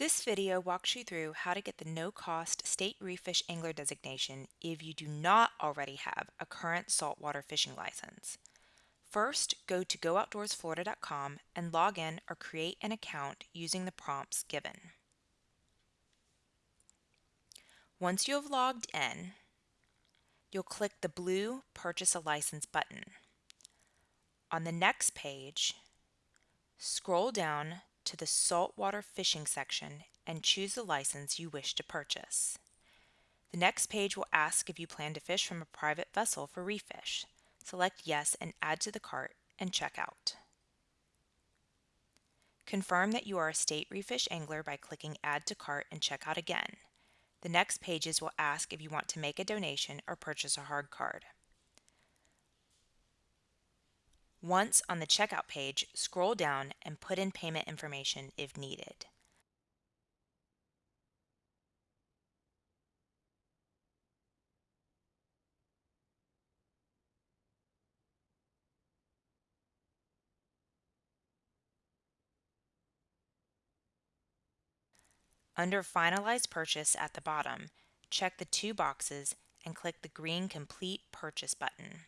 This video walks you through how to get the no-cost State Reef Fish Angler designation if you do not already have a current saltwater fishing license. First, go to gooutdoorsflorida.com and log in or create an account using the prompts given. Once you have logged in, you'll click the blue Purchase a License button. On the next page, scroll down to the saltwater fishing section and choose the license you wish to purchase. The next page will ask if you plan to fish from a private vessel for reef fish. Select yes and add to the cart and check out. Confirm that you are a state reef fish angler by clicking add to cart and check out again. The next pages will ask if you want to make a donation or purchase a hard card. Once on the checkout page, scroll down and put in payment information if needed. Under Finalize Purchase at the bottom, check the two boxes and click the green Complete Purchase button.